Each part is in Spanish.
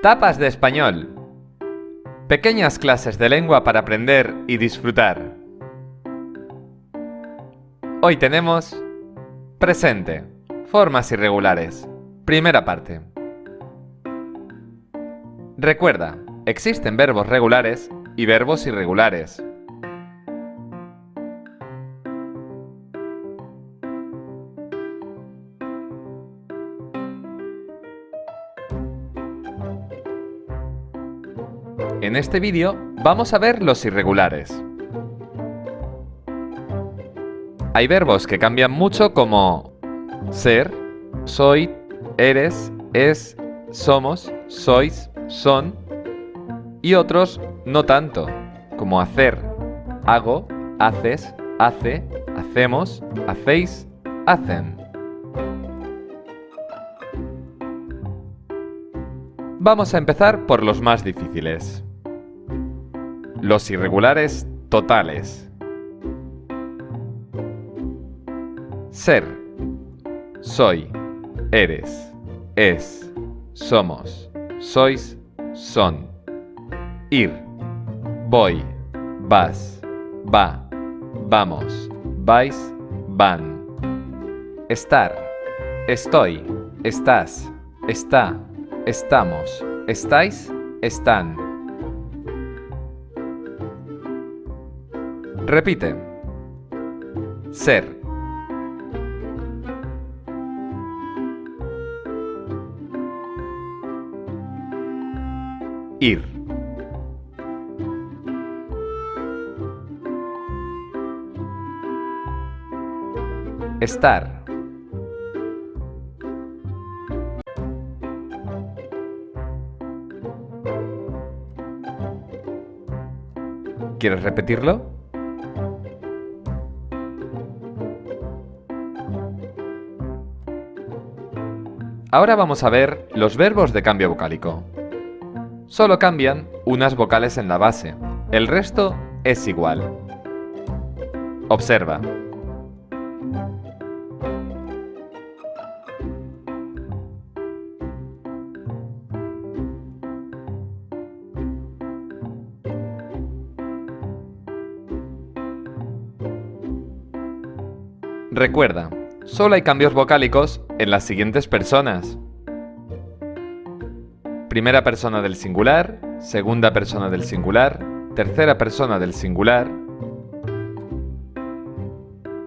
Tapas de español. Pequeñas clases de lengua para aprender y disfrutar. Hoy tenemos presente, formas irregulares. Primera parte. Recuerda, existen verbos regulares y verbos irregulares. En este vídeo vamos a ver los irregulares. Hay verbos que cambian mucho como ser, soy, eres, es, somos, sois, son y otros no tanto, como hacer, hago, haces, hace, hacemos, hacéis, hacen. Vamos a empezar por los más difíciles. Los irregulares totales. Ser. Soy. Eres. Es. Somos. Sois. Son. Ir. Voy. Vas. Va. Vamos. Vais. Van. Estar. Estoy. Estás. Está. Estamos. Estáis. Están. Repite. Ser. Ir. Estar. ¿Quieres repetirlo? Ahora vamos a ver los verbos de cambio vocálico. Solo cambian unas vocales en la base, el resto es igual. Observa. Recuerda, Solo hay cambios vocálicos en las siguientes personas. Primera persona del singular, segunda persona del singular, tercera persona del singular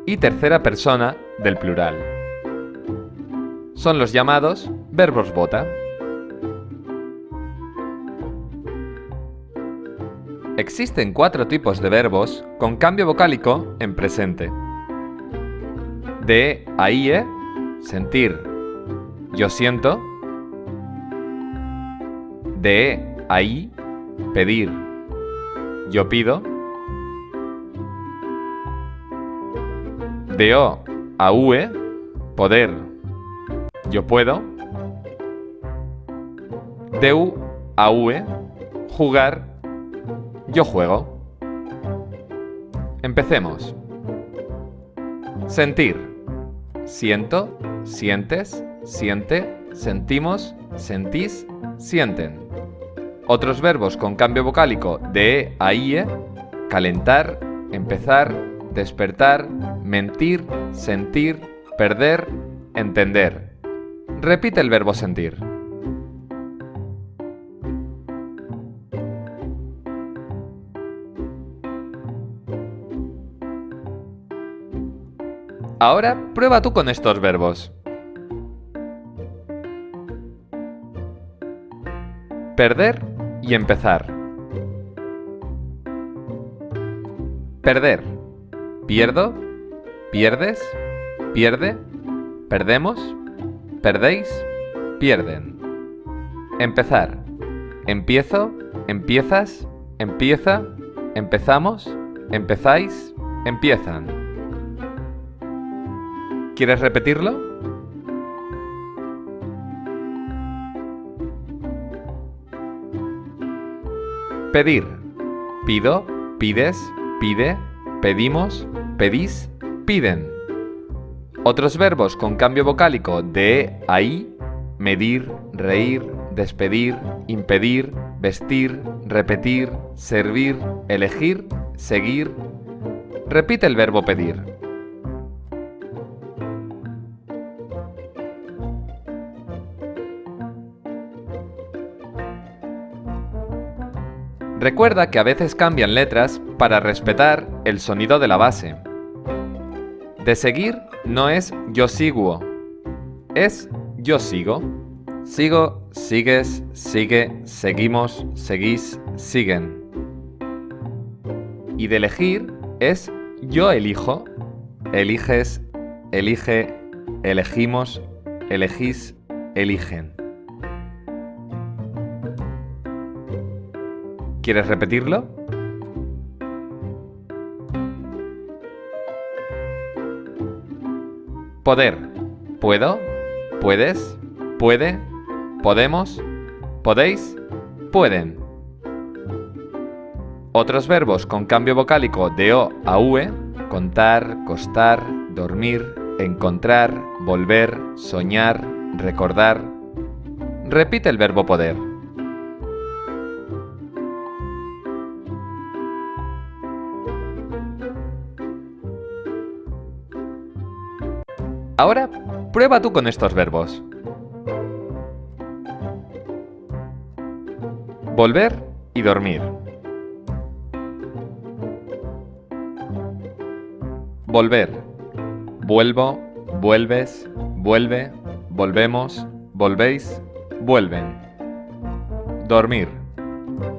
y tercera persona del plural. Son los llamados verbos bota. Existen cuatro tipos de verbos con cambio vocálico en presente de ahí, ¿eh? Sentir. Yo siento. De ahí, pedir. Yo pido. De o a ue, poder. Yo puedo. De u a ue, jugar. Yo juego. Empecemos. Sentir. Siento, sientes, siente, sentimos, sentís, sienten. Otros verbos con cambio vocálico de a ie, calentar, empezar, despertar, mentir, sentir, perder, entender. Repite el verbo sentir. Ahora prueba tú con estos verbos. Perder y empezar. Perder. Pierdo. Pierdes. Pierde. Perdemos. Perdéis. Pierden. Empezar. Empiezo. Empiezas. Empieza. Empezamos. Empezáis. Empiezan. ¿Quieres repetirlo? Pedir. Pido, pides, pide, pedimos, pedís, piden. Otros verbos con cambio vocálico de ahí, medir, reír, despedir, impedir, vestir, repetir, servir, elegir, seguir. Repite el verbo pedir. Recuerda que a veces cambian letras para respetar el sonido de la base. De seguir no es yo sigo, es yo sigo. Sigo, sigues, sigue, seguimos, seguís, siguen. Y de elegir es yo elijo, eliges, elige, elegimos, elegís, eligen. ¿Quieres repetirlo? Poder. ¿Puedo? ¿Puedes? ¿Puede? ¿Podemos? ¿Podéis? ¿Pueden? Otros verbos con cambio vocálico de O a UE, contar, costar, dormir, encontrar, volver, soñar, recordar. Repite el verbo poder. Ahora, prueba tú con estos verbos. Volver y dormir. Volver. Vuelvo, vuelves, vuelve, volvemos, volvéis, vuelven. Dormir.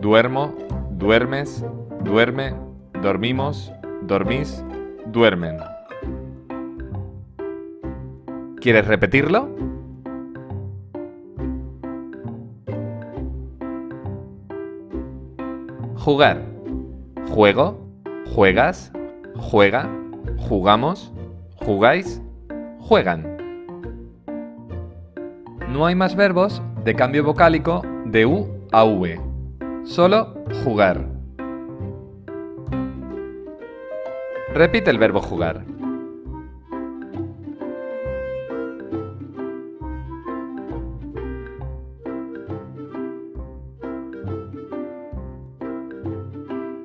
Duermo, duermes, duerme, dormimos, dormís, duermen. ¿Quieres repetirlo? Jugar. Juego, juegas, juega, jugamos, jugáis, juegan. No hay más verbos de cambio vocálico de U a V. Solo jugar. Repite el verbo jugar.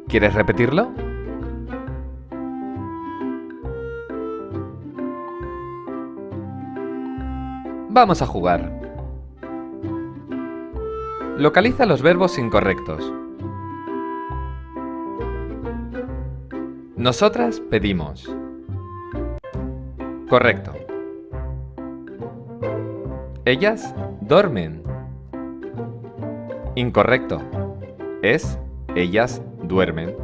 ¿Quieres repetirlo? Vamos a jugar. Localiza los verbos incorrectos. Nosotras pedimos. Correcto. Ellas duermen. Incorrecto. Es ellas duermen.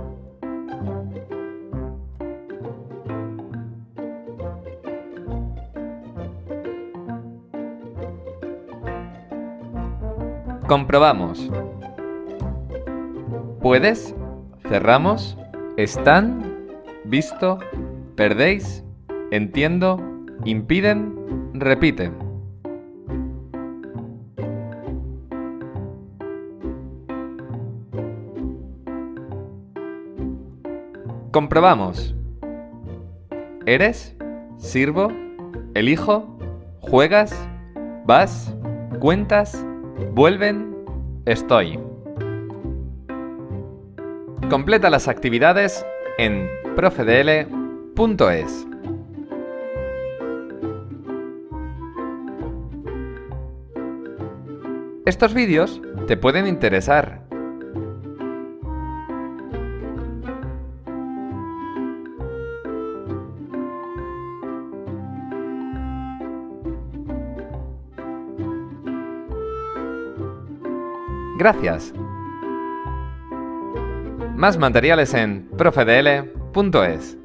Comprobamos. ¿Puedes? ¿Cerramos? ¿Están? ¿Visto? ¿Perdéis? ¿Entiendo? ¿Impiden? Repiten. Comprobamos. ¿Eres? ¿Sirvo? ¿Elijo? ¿Juegas? ¿Vas? ¿Cuentas? ¿Vuelven? Estoy. Completa las actividades en profedl.es. Estos vídeos te pueden interesar Gracias. Más materiales en profedl.es.